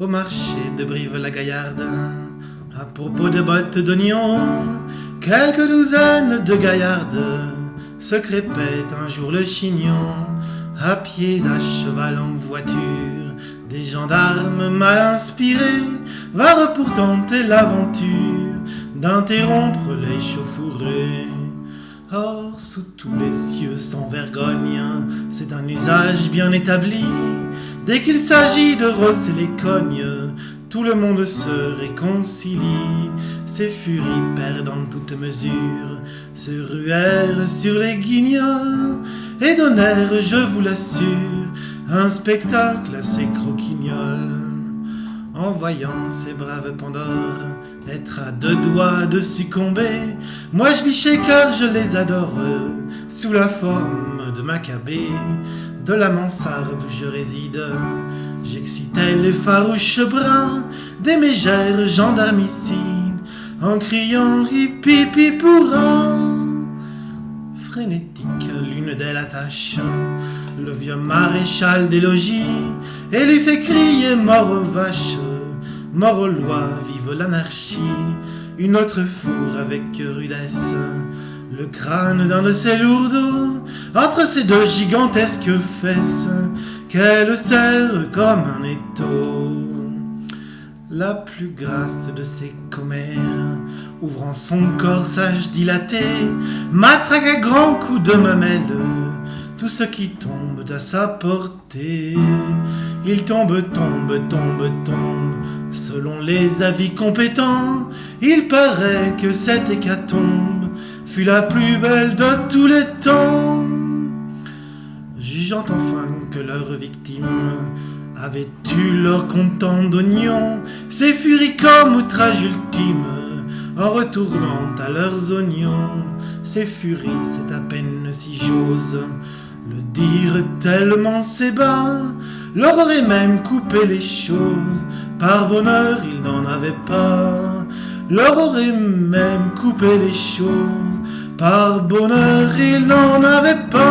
Au marché de Brive-la-Gaillarde, à propos de bottes d'oignons, quelques douzaines de gaillardes se crépaient un jour le chignon, à pied, à cheval, en voiture, des gendarmes mal inspirés vinrent pour tenter l'aventure d'interrompre les chauffourées. Or, sous tous les cieux sans vergogne, c'est un usage bien établi. Dès qu'il s'agit de rosser les cognes, tout le monde se réconcilie. Ces furies perdant toute mesure se ruèrent sur les guignols et donnèrent, je vous l'assure, un spectacle assez croquignol. En voyant ces braves Pandores être à deux doigts de succomber, moi je bichais car je les adore, sous la forme de Maccabée, de la mansarde où je réside. J'excitais les farouches bras des mégères gendarmicides, en criant pour Frénétique, l'une d'elles attache le vieux maréchal des logis et lui fait crier mort aux vaches. Mort aux lois, vive l'anarchie, une autre fourre avec rudesse, le crâne d'un de ses lourdeaux, entre ses deux gigantesques fesses, qu'elle serre comme un étau. La plus grasse de ses commères, ouvrant son corsage dilaté, matraque à grands coups de mamelle tout ce qui tombe à sa portée. Il tombe, tombe, tombe, tombe, selon les avis compétents. Il paraît que cette hécatombe fut la plus belle de tous les temps. Enfin que leurs victimes avaient eu leur content d'oignons, ces furies comme outrage ultime, en retournant à leurs oignons, ces furies, c'est à peine si j'ose le dire tellement c'est bas, leur aurait même coupé les choses, par bonheur ils n'en avaient pas. Leur aurait même coupé les choses, par bonheur ils n'en avaient pas.